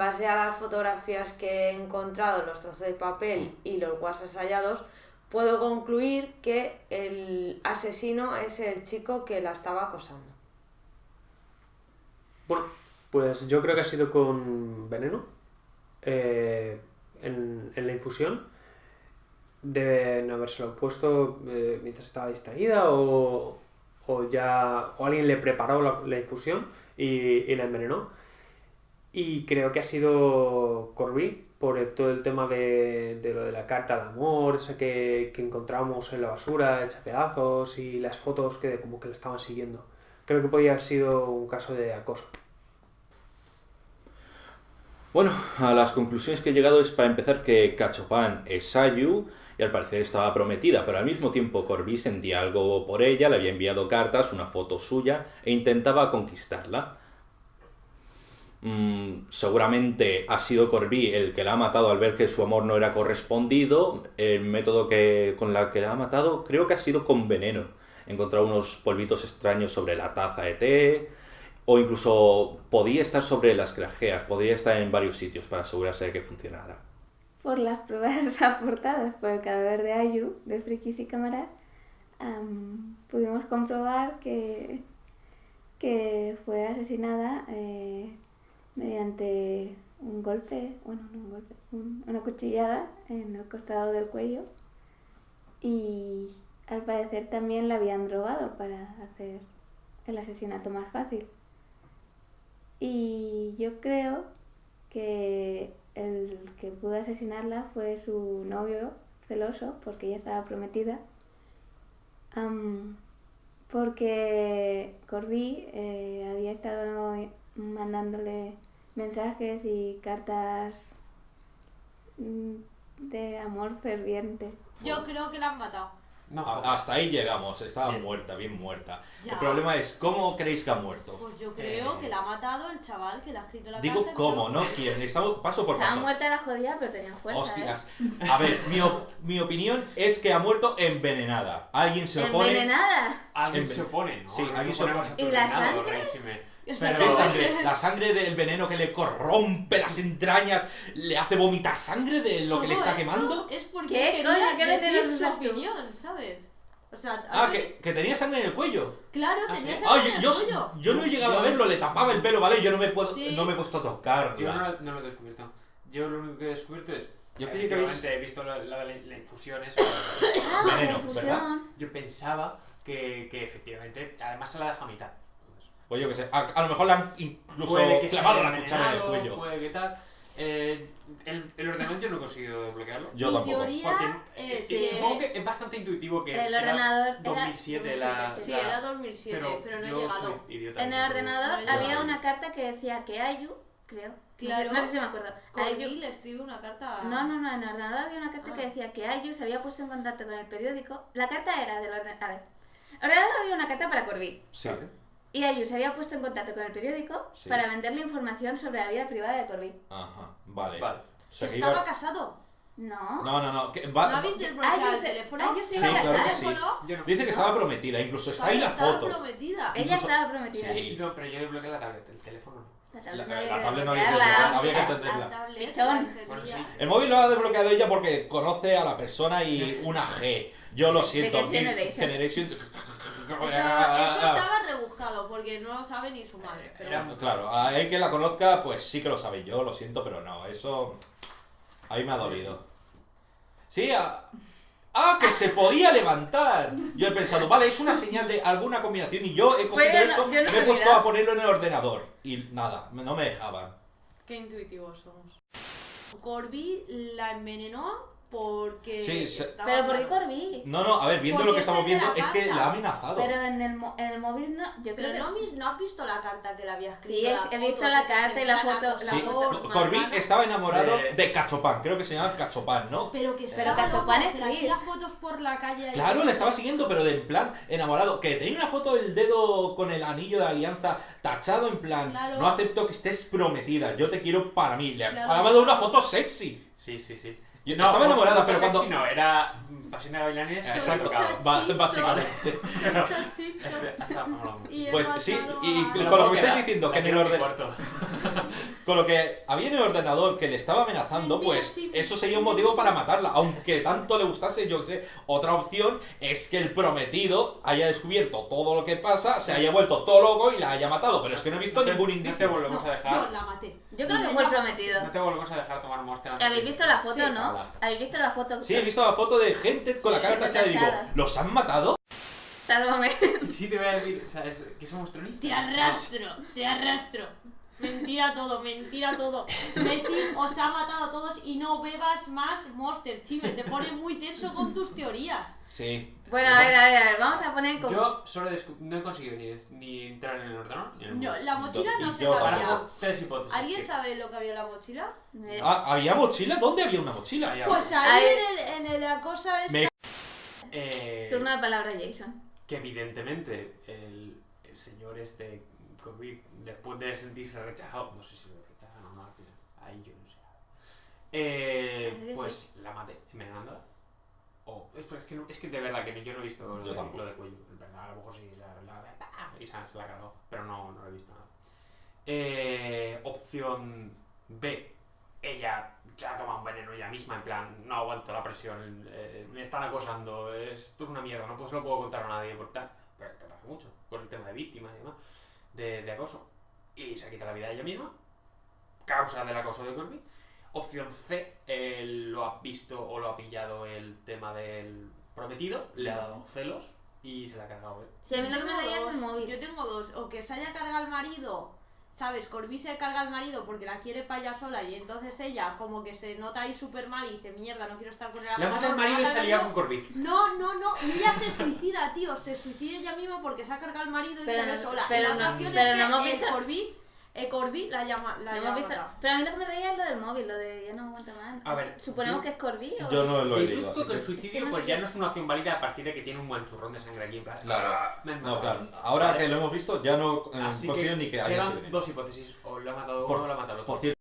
base a las fotografías que he encontrado, los trozos de papel y los WhatsApp hallados, puedo concluir que el asesino es el chico que la estaba acosando. Bueno, pues yo creo que ha sido con veneno eh, en, en la infusión. Deben habérselo puesto eh, mientras estaba distraída o, o ya o alguien le preparó la, la infusión y, y la envenenó. Y creo que ha sido Corby por todo el tema de, de lo de la carta de amor, esa que, que encontramos en la basura, hecha pedazos y las fotos que como que le estaban siguiendo. Creo que podía haber sido un caso de acoso. Bueno, a las conclusiones que he llegado es para empezar que Cachopan es Sayu y al parecer estaba prometida, pero al mismo tiempo Corby sentía algo por ella, le había enviado cartas, una foto suya e intentaba conquistarla. Mm, seguramente ha sido Corby el que la ha matado al ver que su amor no era correspondido. El método que, con el que la ha matado creo que ha sido con veneno. Encontrar unos polvitos extraños sobre la taza de té. O incluso podía estar sobre las grajeas, podría estar en varios sitios para asegurarse de que funcionara. Por las pruebas aportadas por el cadáver de Ayu, de Frikis y Cámara, am, pudimos comprobar que, que fue asesinada eh, mediante un golpe, bueno, no un golpe, un- una cuchillada en el costado del cuello y al parecer también la habían drogado para hacer el asesinato más fácil. Y yo creo que el que pudo asesinarla fue su novio celoso, porque ella estaba prometida. Am, porque Corby eh, había estado mandándole mensajes y cartas mm, de amor ferviente. Yo creo que la han matado. No, Hasta ahí llegamos, estaba muerta, bien muerta. Ya. El problema es, ¿cómo creéis que ha muerto? Pues yo creo Eh. que la ha matado el chaval que le ha escrito la Digo, carta. que ¿cómo? ¿No? ¿Quién? Estamos paso por Estaba paso. muerta la jodida, pero tenía fuerza. Hostias. A ver, mi, op- mi opinión es que ha muerto envenenada. Alguien se ¿eh? opone. Envenenada. Alguien En- se opone, ¿no? Sí, alguien se opone. ¿Y la sangre? Pero- ¿Qué sangre? La sangre del veneno que le corrompe las entrañas, le hace vomitar sangre de lo que le está quemando. Es porque ¿Qué coño? ¿Qué veneno tú? opinión, ¿sabes? O sea, Ah, mí- que, que tenía sangre en el cuello. Claro, Ah, tenía sí. sangre Ay, en el yo, cuello. yo no he llegado a verlo, le tapaba el pelo, ¿vale? Yo no me puedo, Sí. no me he puesto a Yo tocarla. no, no lo he descubierto. Yo lo único que he descubierto es. Yo creía que habéis- he visto la, la, la, la infusión esa. Ah, la infusión. Yo pensaba que, que efectivamente. Además se la deja a mitad. Entonces, Pues yo que sé, a, a lo mejor le han incluso puede que clavado la cuchara en el cuello. Puede que tal. Eh, el, el ordenador yo no he conseguido desbloquearlo. Yo Mi tampoco. teoría Porque es eh, que... supongo que es bastante intuitivo que. El era ordenador era 2007 la. 2007, Sí, la- era 2007, pero, no he llegado. idiota. En el ordenador No, había una carta que decía que Ayu, creo. Claro. No sé, no sé si me acuerdo. Corby Ayu- le escribe una carta... No, no, no, en el ordenador había una carta que Ah. decía que Ayu se había puesto en contacto con el periódico. La carta era del ordenador. A ver. En el ordenador había una carta para Corby. Sí. Y Ayu se había puesto en contacto con el periódico Sí. para venderle información sobre la vida privada de Corby. Ajá, vale. Vale. O sea, Estaba iba- casado. No. No, no, no. ¿No habéis desbloqueado Ayu el se- teléfono? Ayu se iba a ¿El casar. Claro que sí. Yo no. Dice que estaba prometida, incluso está ahí la Estaba foto. prometida. Ella incluso- estaba prometida. Sí. No, pero yo desbloqueé la tablet, el teléfono no. La La, tablet no la había que tablet no había que desbloquearla. desbloquearla, había que La entenderla. sí. El móvil lo ha desbloqueado ella porque conoce a la persona y una G. Yo lo siento. Generation. Eso, eso estaba porque no lo sabe ni su madre. Pero Era- bueno. Claro, a él que la conozca, pues sí que lo sabe yo, lo siento, pero no, eso. Ahí me ha dolido. Sí, a- Ah, que se podía levantar. Yo he pensado, vale, es una señal de alguna combinación y yo he cogido eso, yo no me he puesto a ponerlo en el ordenador. Y nada, no me dejaban. Qué intuitivos somos. Corby la envenenó porque. Sí, se- estaba Pero ¿por qué. Corby? No, no, a ver, viendo lo que es estamos viendo, es que la ha amenazado. Pero en el, mo- en el móvil no. Yo creo Pero que. no, has visto la carta que le había escrito. Sí, he- las he visto la carta y la foto- la Sí, foto. Corby estaba enamorado De- de Cachopán, creo que se llama Cachopán, ¿no? Pero que Pero Cachopán es que le Chris. hacía fotos por la calle. Claro, le estaba siguiendo, pero de en plan enamorado. Que tenía una foto del dedo con el anillo de alianza tachado en plan. Claro. No acepto que estés prometida, yo te quiero para mí. Le Claro. ha mandado una foto sexy. Sí, sí, sí. Yo No, estaba enamorada, pero cuando... sexy no, era Pasión de Gavilanes. Exacto, básicamente. Este- Pues sí, y con lo que me estáis diciendo, que en el quiero mi orden- cuarto. Con lo que había en el ordenador que le estaba amenazando, pues eso sería un motivo para matarla. Aunque tanto le gustase, yo qué sé. Otra opción es que el prometido haya descubierto todo lo que pasa, se haya vuelto todo loco y la haya matado. Pero es que no he visto No te- ningún No te indicio. volvemos No, a dejar. yo la maté. Yo creo que Es fue el la- prometido. No te volvemos a dejar tomar monster. ¿Habéis visto la foto, Sí. no? Nada. ¿Habéis visto la foto? Sí, he visto la foto de gente con la Sí, cara gente tachada y digo. ¿los han matado? Sálvame. Sí, te voy a decir, o sea, es que somos tronistas. Te arrastro, te arrastro. Mentira todo, mentira todo. Messi os ha matado a todos y no bebas más Monster, Chime. Te pone muy tenso con tus teorías. Sí. Bueno, a ver, a ver, a ver, vamos a poner como... Yo solo descu- no he conseguido ni, ni entrar en el ordenador ni en el No, la mochila no sé yo qué había. Tres hipótesis. ¿Alguien que- sabe lo que había en la mochila? Eh, Ah, ¿Había mochila? ¿Dónde había una mochila? Pues ahí en, el, en el- la cosa esta. Me- Eh, Turno de palabra, Jason. que evidentemente el, el señor este COVID, después de sentirse rechazado, no sé si lo rechazan o no al final, ahí yo no sé. Eh, pues la maté envenenándola. O, es, es que no- es que de verdad que no- yo no he visto lo, Yo de, lo de cuello. En verdad, a lo mejor sí, la, la, y se, la cargó, pero no, no lo he visto nada. Eh, opción B. Ella ya ha tomado un veneno ella misma, en plan, no aguanto la presión, eh, me están acosando, esto es una mierda, no pues, lo puedo contar a nadie por tal. Pero que pasa mucho, con el tema de víctimas y demás, de, de acoso. Y se quita la vida ella misma, causa del acoso de Corby. Opción C, él lo ha visto o lo ha pillado el tema del prometido, le ha dado celos y se la ha cargado él. Sí, a mí lo que me es el móvil. Yo tengo dos. O que se haya cargado al marido, ¿sabes? Corby se carga al marido porque la quiere para ella sola y entonces ella como que se nota ahí súper mal y dice, mierda, no quiero estar con él. Le ha matado el no marido y se al marido". con Corby. No, no, no. Y ella se suicida, tío. Se suicida ella misma porque se ha cargado al marido y Pero se ve no- sola. pero no- pero es no hemos que visto- el Corby, el Corby la llama, la llama visto- matado. Pero a mí lo que me reía es lo del móvil, lo de ya no aguanta más. A ver, Suponemos yo- que es Corby o... Yo no lo he leído. Que el suicidio pues ya no es una opción válida a partir de que tiene un buen churrón de sangre aquí en plan. Claro. "Ah, No, matado". claro. Ahora Vale. que lo hemos visto, ya no eh, Así consigo ni que haya veneno. dos hipótesis. O lo ha matado Por- uno o lo ha matado el otro. Por cierto.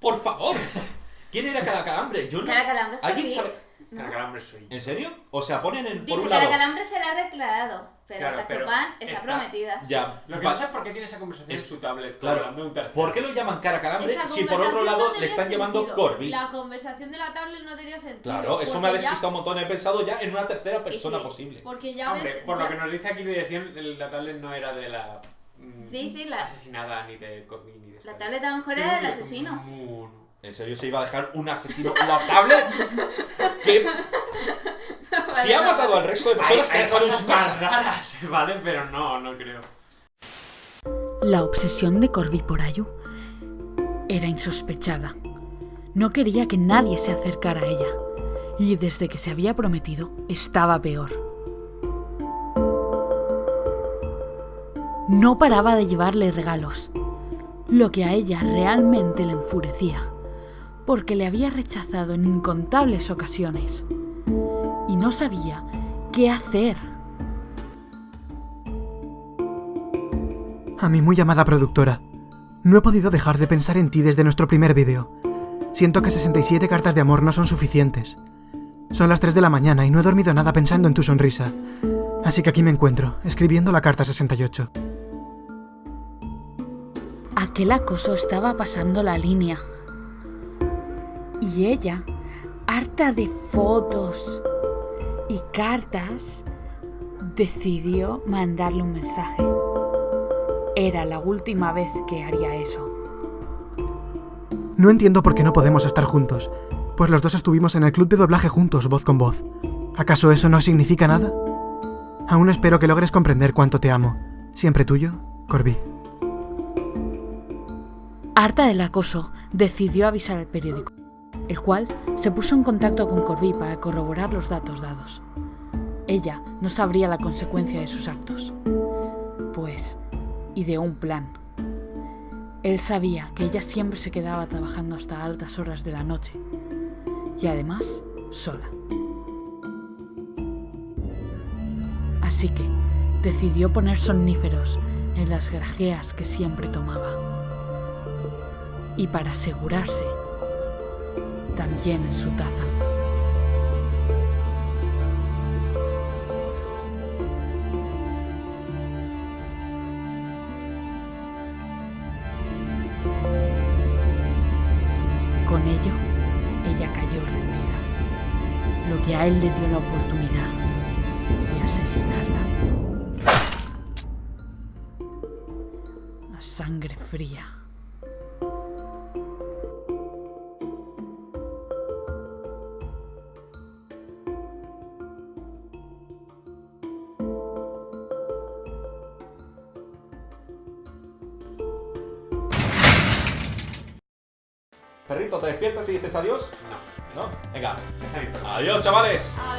¡Por favor! ¿Quién era cada calambre? Yo no. Cara Calambre es ¿Alguien sabe? ¿No? Caracalambre soy. ¿En serio? O sea, ponen en. Por Dice un Cara lado. Calambre se la ha declarado, pero Claro, pero Cachopán está, está- prometida. Ya. Lo que sé es por qué tiene esa conversación en Es- su tablet. Claro. un. ¿Por qué lo llaman cara calambre Esa si por otro lado no le están llamando sentido. Corby? La conversación de la tablet no tenía sentido. Claro, eso me ha porque ya- despistado un montón. He pensado ya en una tercera persona sí. posible. Porque ya Hombre, ves. por ya- lo que nos dice aquí la dirección, la tablet no era de la. mm, Sí, sí, la- Asesinada ni de Corby ni de La tablet a lo mejor era del asesino. ¿En serio se iba a dejar un asesino la tablet? que si ha matado al resto de personas que ha hay dejado en cosas su más casa. raras, ¿vale? Pero no, no creo. La obsesión de Corby por Ayu era insospechada. No quería que nadie se acercara a ella. Y desde que se había prometido, estaba peor. No paraba de llevarle regalos, lo que a ella realmente le enfurecía, porque le había rechazado en incontables ocasiones. Y no sabía qué hacer. A mi muy amada productora, no he podido dejar de pensar en ti desde nuestro primer vídeo. Siento que 67 cartas de amor no son suficientes. Son las 3 de la mañana y no he dormido nada pensando en tu sonrisa. Así que aquí me encuentro, escribiendo la carta 68. Aquel acoso estaba pasando la línea. Y ella, harta de fotos y cartas, decidió mandarle un mensaje. Era la última vez que haría eso. No entiendo por qué no podemos estar juntos, pues los dos estuvimos en el club de doblaje juntos, voz con voz. ¿Acaso eso no significa nada? Aún espero que logres comprender cuánto te amo. Siempre tuyo, Corby. Harta del acoso, decidió avisar al periódico, el cual se puso en contacto con Corby para corroborar los datos dados. Ella no sabría la consecuencia de sus actos. Pues ideó un plan. Él sabía que ella siempre se quedaba trabajando hasta altas horas de la noche. Y además, sola. Así que decidió poner somníferos en las grajeas que siempre tomaba. Y para asegurarse, también en su taza. Con ello, ella cayó rendida, lo que a él le dio la oportunidad de asesinarla. A sangre fría. Adiós? No. ¿No? Venga. Adiós, chavales. Adiós.